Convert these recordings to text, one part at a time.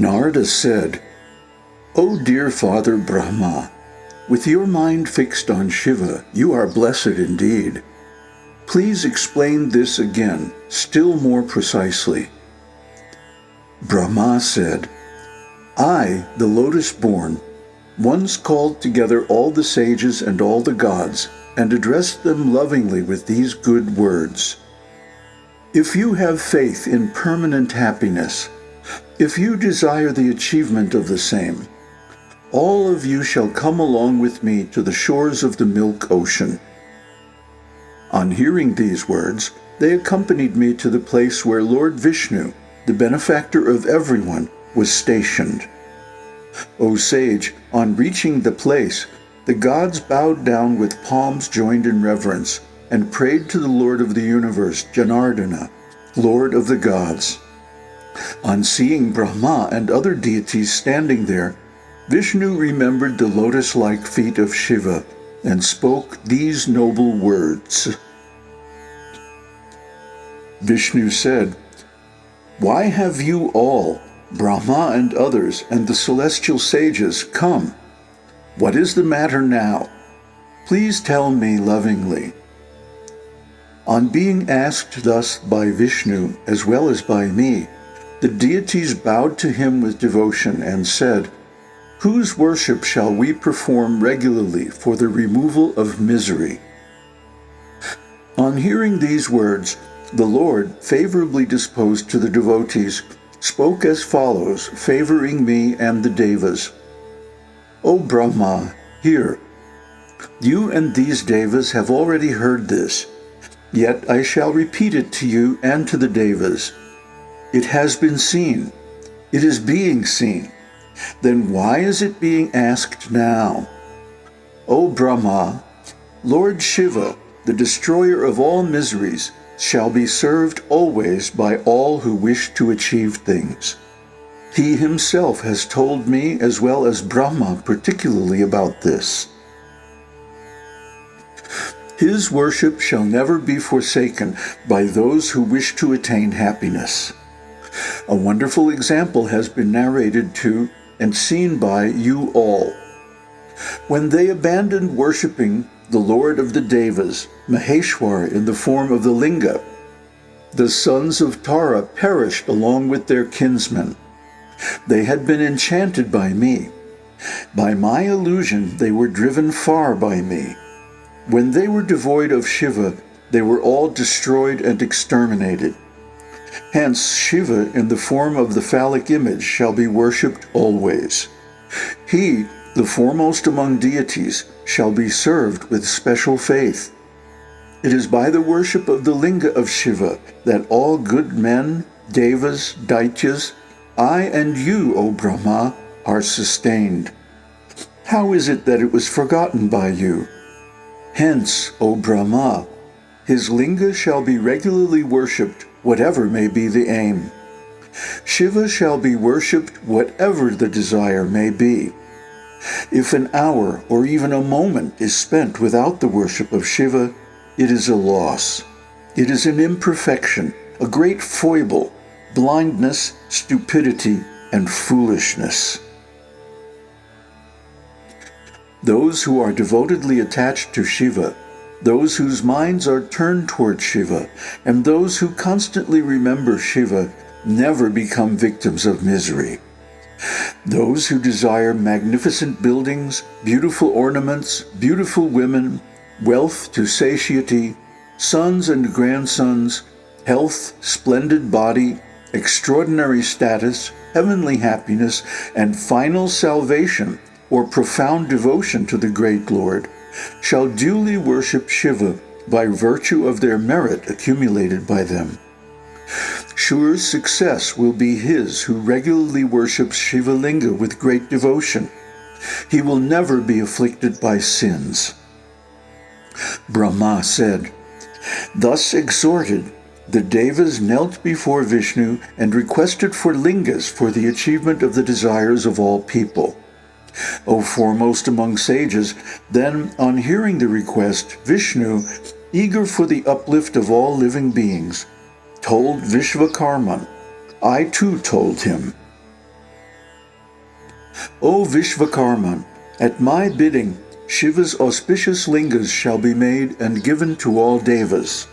Narada said, O dear Father Brahma, with your mind fixed on Shiva, you are blessed indeed. Please explain this again, still more precisely. Brahma said, I, the lotus-born, once called together all the sages and all the gods, and addressed them lovingly with these good words. If you have faith in permanent happiness, if you desire the achievement of the same, all of you shall come along with me to the shores of the milk ocean. On hearing these words, they accompanied me to the place where Lord Vishnu, the benefactor of everyone, was stationed. O sage, on reaching the place, the gods bowed down with palms joined in reverence and prayed to the Lord of the universe, Janardana, Lord of the gods. On seeing Brahma and other deities standing there, Vishnu remembered the lotus-like feet of Shiva and spoke these noble words. Vishnu said, Why have you all, Brahma and others, and the celestial sages, come? What is the matter now? Please tell me lovingly. On being asked thus by Vishnu, as well as by me, the deities bowed to him with devotion and said, Whose worship shall we perform regularly for the removal of misery? On hearing these words, the Lord, favorably disposed to the devotees, spoke as follows, favoring me and the Devas. O Brahma, hear. You and these Devas have already heard this, yet I shall repeat it to you and to the Devas. It has been seen. It is being seen then why is it being asked now? O Brahma, Lord Shiva, the destroyer of all miseries, shall be served always by all who wish to achieve things. He himself has told me as well as Brahma particularly about this. His worship shall never be forsaken by those who wish to attain happiness. A wonderful example has been narrated to and seen by you all. When they abandoned worshipping the Lord of the Devas, Maheshwar in the form of the Linga, the sons of Tara perished along with their kinsmen. They had been enchanted by me. By my illusion they were driven far by me. When they were devoid of Shiva, they were all destroyed and exterminated. Hence, Shiva, in the form of the phallic image, shall be worshipped always. He, the foremost among deities, shall be served with special faith. It is by the worship of the linga of Shiva that all good men, devas, daityas, I and you, O Brahma, are sustained. How is it that it was forgotten by you? Hence, O Brahma, his linga shall be regularly worshipped whatever may be the aim. Shiva shall be worshipped whatever the desire may be. If an hour or even a moment is spent without the worship of Shiva, it is a loss. It is an imperfection, a great foible, blindness, stupidity, and foolishness. Those who are devotedly attached to Shiva those whose minds are turned toward Shiva, and those who constantly remember Shiva never become victims of misery. Those who desire magnificent buildings, beautiful ornaments, beautiful women, wealth to satiety, sons and grandsons, health, splendid body, extraordinary status, heavenly happiness, and final salvation or profound devotion to the great Lord, shall duly worship Shiva by virtue of their merit accumulated by them. Sure success will be his who regularly worships Shiva Linga with great devotion. He will never be afflicted by sins. Brahma said, Thus exhorted, the Devas knelt before Vishnu and requested for lingas for the achievement of the desires of all people. O foremost among sages, then, on hearing the request, Vishnu, eager for the uplift of all living beings, told Vishvakarman. I too told him. O Vishvakarman, at my bidding, Shiva's auspicious lingas shall be made and given to all devas.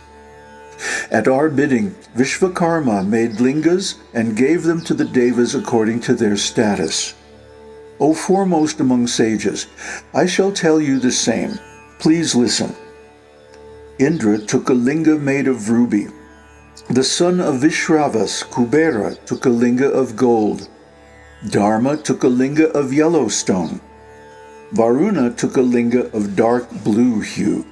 At our bidding, Vishvakarma made lingas and gave them to the devas according to their status. O foremost among sages, I shall tell you the same. Please listen. Indra took a linga made of ruby. The son of Vishravas, Kubera, took a linga of gold. Dharma took a linga of yellow stone. Varuna took a linga of dark blue hue.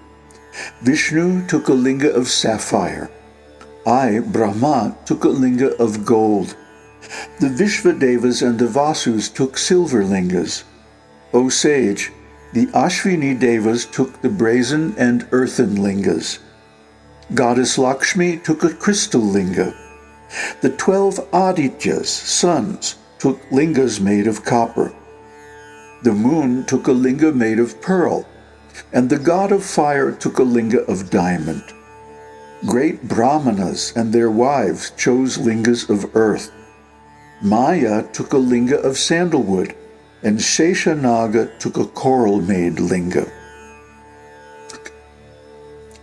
Vishnu took a linga of sapphire. I, Brahma, took a linga of gold. The Vishvadevas and the Vasus took silver lingas. O sage, the Ashvini Devas took the brazen and earthen lingas. Goddess Lakshmi took a crystal linga. The twelve Adityas, sons, took lingas made of copper. The moon took a linga made of pearl, and the god of fire took a linga of diamond. Great brahmanas and their wives chose lingas of earth. Maya took a linga of sandalwood, and Sheshanaga took a coral-made linga.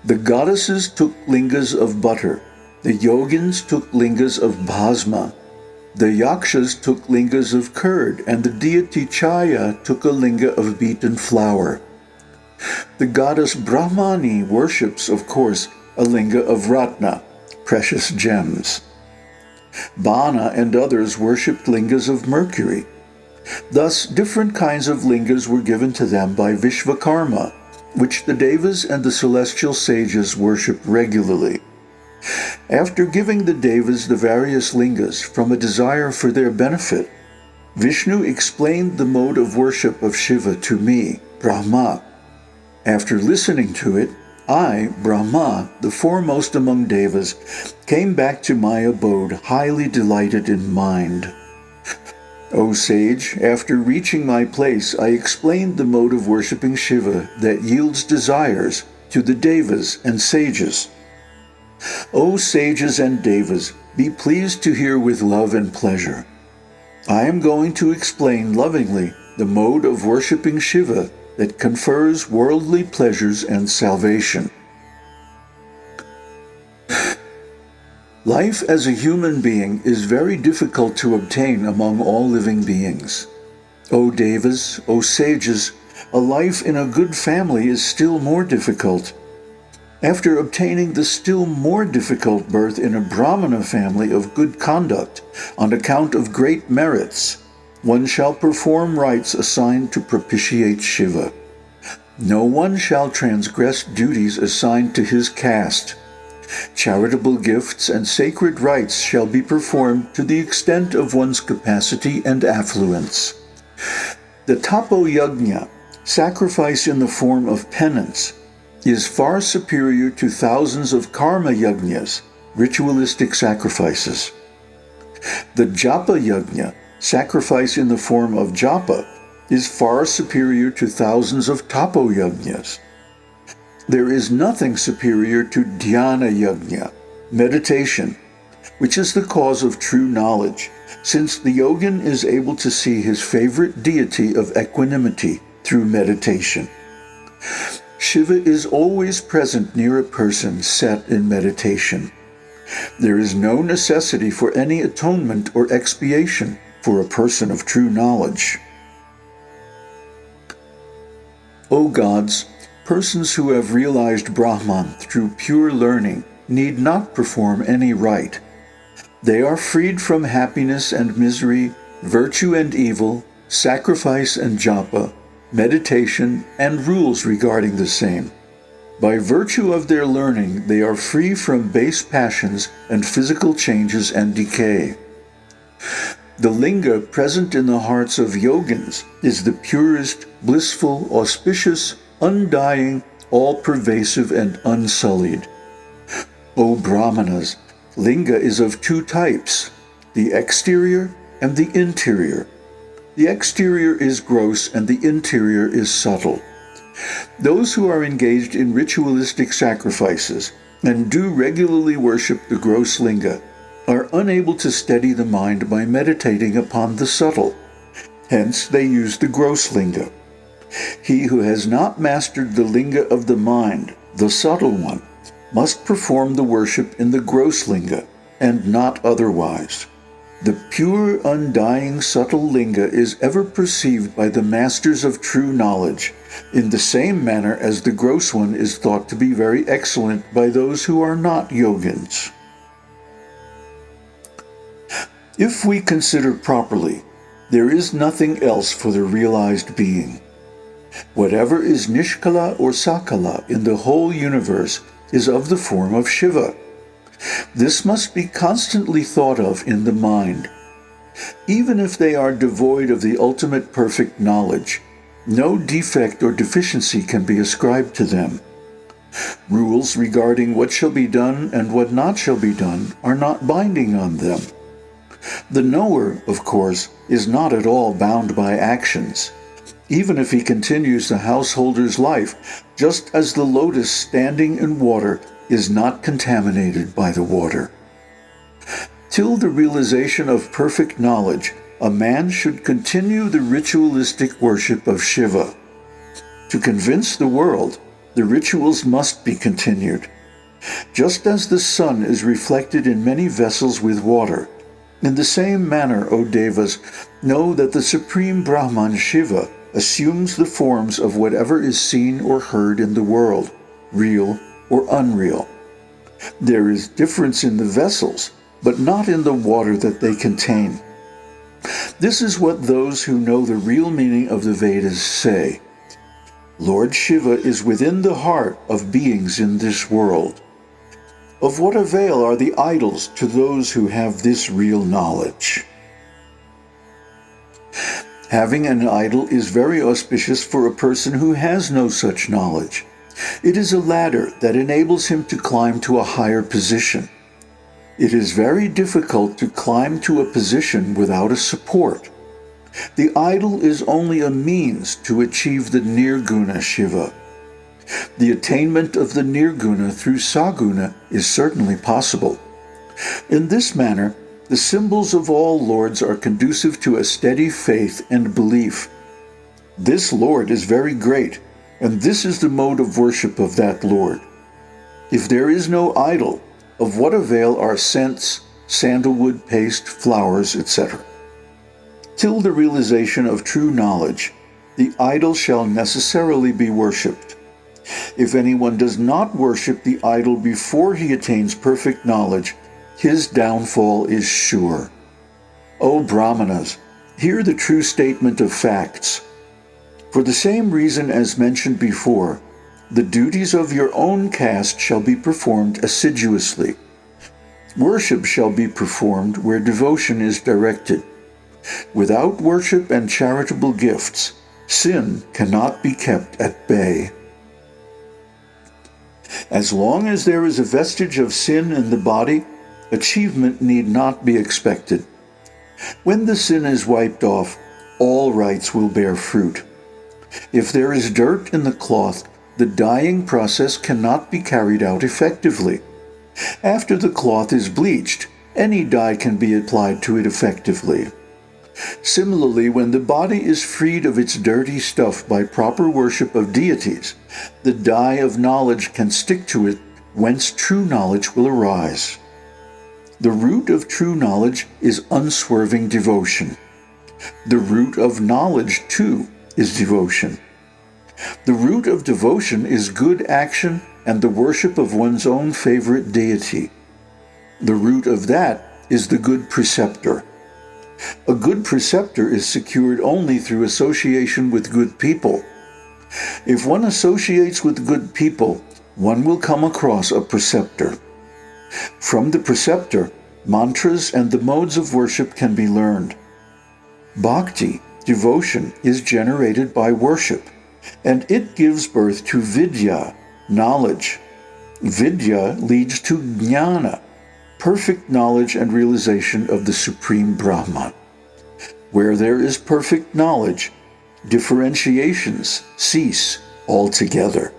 The goddesses took lingas of butter, the yogins took lingas of bhasma, the Yakshas took lingas of curd, and the deity Chaya took a linga of beaten flour. The goddess Brahmani worships, of course, a linga of ratna, precious gems. Bana and others worshipped lingas of mercury. Thus, different kinds of lingas were given to them by Vishvakarma, which the Devas and the celestial sages worshipped regularly. After giving the Devas the various lingas from a desire for their benefit, Vishnu explained the mode of worship of Shiva to me, Brahma. After listening to it, I, Brahma, the foremost among Devas, came back to my abode highly delighted in mind. O sage, after reaching my place, I explained the mode of worshipping Shiva that yields desires to the Devas and sages. O sages and devas, be pleased to hear with love and pleasure. I am going to explain lovingly the mode of worshipping Shiva that confers worldly pleasures and salvation. Life as a human being is very difficult to obtain among all living beings. O devas, O sages, a life in a good family is still more difficult. After obtaining the still more difficult birth in a Brahmana family of good conduct, on account of great merits, one shall perform rites assigned to propitiate Shiva. No one shall transgress duties assigned to his caste. Charitable gifts and sacred rites shall be performed to the extent of one's capacity and affluence. The tapo yajna, sacrifice in the form of penance, is far superior to thousands of karma yajnas, ritualistic sacrifices. The japa yajna, sacrifice in the form of japa, is far superior to thousands of tapo yajnas. There is nothing superior to dhyana yajna, meditation, which is the cause of true knowledge, since the yogin is able to see his favorite deity of equanimity through meditation. Shiva is always present near a person set in meditation. There is no necessity for any atonement or expiation for a person of true knowledge. O gods, persons who have realized Brahman through pure learning need not perform any rite. They are freed from happiness and misery, virtue and evil, sacrifice and japa, meditation, and rules regarding the same. By virtue of their learning, they are free from base passions and physical changes and decay. The linga present in the hearts of yogins is the purest, blissful, auspicious, undying, all-pervasive, and unsullied. O Brahmanas, linga is of two types, the exterior and the interior. The exterior is gross and the interior is subtle. Those who are engaged in ritualistic sacrifices and do regularly worship the gross linga are unable to steady the mind by meditating upon the subtle. Hence, they use the gross linga. He who has not mastered the linga of the mind, the subtle one, must perform the worship in the gross linga, and not otherwise. The pure, undying, subtle linga is ever perceived by the masters of true knowledge, in the same manner as the gross one is thought to be very excellent by those who are not yogins. If we consider properly, there is nothing else for the realized being. Whatever is Nishkala or Sakala in the whole universe is of the form of Shiva. This must be constantly thought of in the mind. Even if they are devoid of the ultimate perfect knowledge, no defect or deficiency can be ascribed to them. Rules regarding what shall be done and what not shall be done are not binding on them. The knower, of course, is not at all bound by actions, even if he continues the householder's life, just as the lotus standing in water is not contaminated by the water. Till the realization of perfect knowledge, a man should continue the ritualistic worship of Shiva. To convince the world, the rituals must be continued. Just as the sun is reflected in many vessels with water, in the same manner, O Devas, know that the Supreme Brahman Shiva assumes the forms of whatever is seen or heard in the world, real or unreal. There is difference in the vessels, but not in the water that they contain. This is what those who know the real meaning of the Vedas say. Lord Shiva is within the heart of beings in this world. Of what avail are the idols to those who have this real knowledge? Having an idol is very auspicious for a person who has no such knowledge. It is a ladder that enables him to climb to a higher position. It is very difficult to climb to a position without a support. The idol is only a means to achieve the Nirguna Shiva. The attainment of the Nirguna through Saguna is certainly possible. In this manner, the symbols of all lords are conducive to a steady faith and belief. This Lord is very great, and this is the mode of worship of that Lord. If there is no idol, of what avail are scents, sandalwood paste, flowers, etc.? Till the realization of true knowledge, the idol shall necessarily be worshipped. If anyone does not worship the idol before he attains perfect knowledge, his downfall is sure. O Brahmanas, hear the true statement of facts. For the same reason as mentioned before, the duties of your own caste shall be performed assiduously. Worship shall be performed where devotion is directed. Without worship and charitable gifts, sin cannot be kept at bay. As long as there is a vestige of sin in the body, achievement need not be expected. When the sin is wiped off, all rites will bear fruit. If there is dirt in the cloth, the dyeing process cannot be carried out effectively. After the cloth is bleached, any dye can be applied to it effectively. Similarly, when the body is freed of its dirty stuff by proper worship of deities, the dye of knowledge can stick to it, whence true knowledge will arise. The root of true knowledge is unswerving devotion. The root of knowledge, too, is devotion. The root of devotion is good action and the worship of one's own favorite deity. The root of that is the good preceptor. A good preceptor is secured only through association with good people. If one associates with good people, one will come across a preceptor. From the preceptor, mantras and the modes of worship can be learned. Bhakti, devotion, is generated by worship, and it gives birth to vidya, knowledge. Vidya leads to jnana, perfect knowledge and realization of the Supreme Brahman. Where there is perfect knowledge, differentiations cease altogether.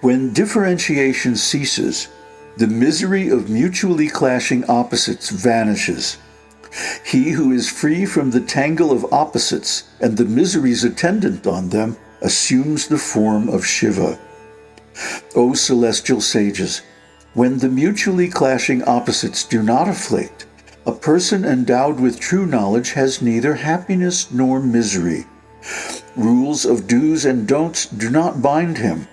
When differentiation ceases, the misery of mutually clashing opposites vanishes. He who is free from the tangle of opposites and the miseries attendant on them assumes the form of Shiva. O celestial sages, when the mutually clashing opposites do not afflict, a person endowed with true knowledge has neither happiness nor misery. Rules of do's and don'ts do not bind him.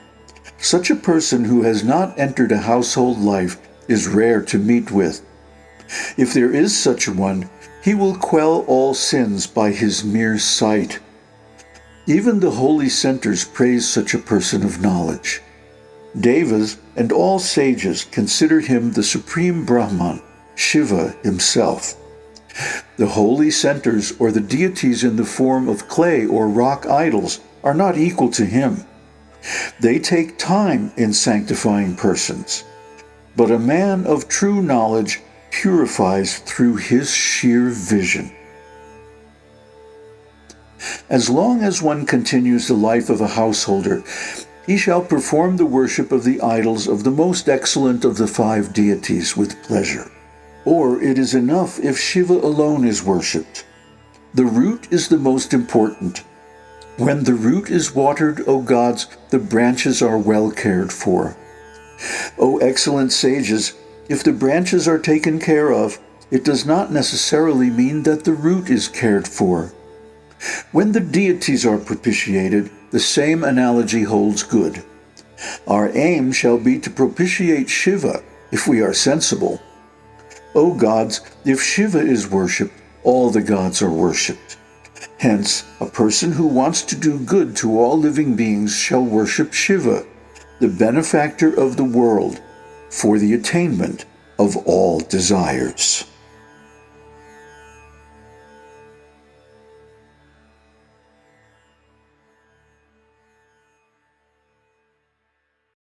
Such a person who has not entered a household life is rare to meet with. If there is such a one, he will quell all sins by his mere sight. Even the holy centers praise such a person of knowledge. Devas and all sages consider him the supreme Brahman, Shiva himself. The holy centers or the deities in the form of clay or rock idols are not equal to him. They take time in sanctifying persons. But a man of true knowledge purifies through his sheer vision. As long as one continues the life of a householder, he shall perform the worship of the idols of the most excellent of the five deities with pleasure. Or it is enough if Shiva alone is worshipped. The root is the most important. When the root is watered, O gods, the branches are well cared for. O excellent sages, if the branches are taken care of, it does not necessarily mean that the root is cared for. When the deities are propitiated, the same analogy holds good. Our aim shall be to propitiate Shiva, if we are sensible. O gods, if Shiva is worshipped, all the gods are worshipped. Hence, a person who wants to do good to all living beings shall worship Shiva, the benefactor of the world, for the attainment of all desires.